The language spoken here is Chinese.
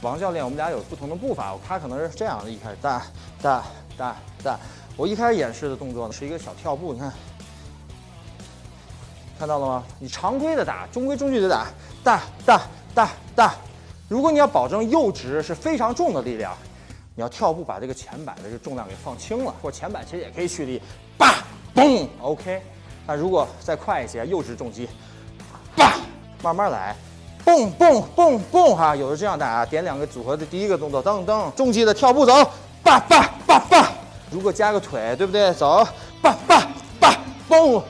王教练，我们俩有不同的步伐，他可能是这样的，一开始大大大大，我一开始演示的动作呢是一个小跳步，你看，看到了吗？你常规的打，中规中矩的打，大大大大。如果你要保证右直是非常重的力量，你要跳步把这个前板的这重量给放轻了，或前板其实也可以蓄力，叭嘣，OK。那如果再快一些，右直重击，叭，慢慢来。蹦蹦蹦蹦哈，有的这样打，点两个组合的第一个动作，噔噔，重击的跳步走，叭叭叭叭，如果加个腿，对不对？走，叭叭叭，蹦